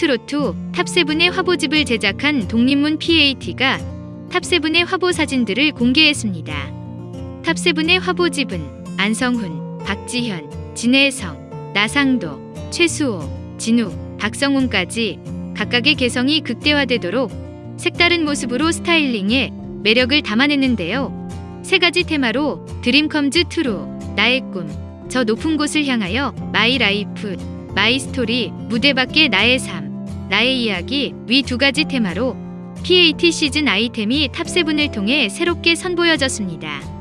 트로트 top seven의 화보집을 제작한 독립문 PAT가 top seven의 화보 사진들을 공개했습니다. top seven의 화보집은 안성훈, 박지현, 진해성, 나상도, 최수호, 진욱, 박성온까지 각각의 개성이 극대화되도록 색다른 모습으로 스타일링에 매력을 담아냈는데요. 세 가지 테마로 dream comes true, 나의 꿈, 저 높은 곳을 향하여 my life, my story, 무대 밖의 나의 삶, 나의 이야기 위 두 가지 테마로 PAT 시즌 아이템이 top seven을 통해 새롭게 선보여졌습니다.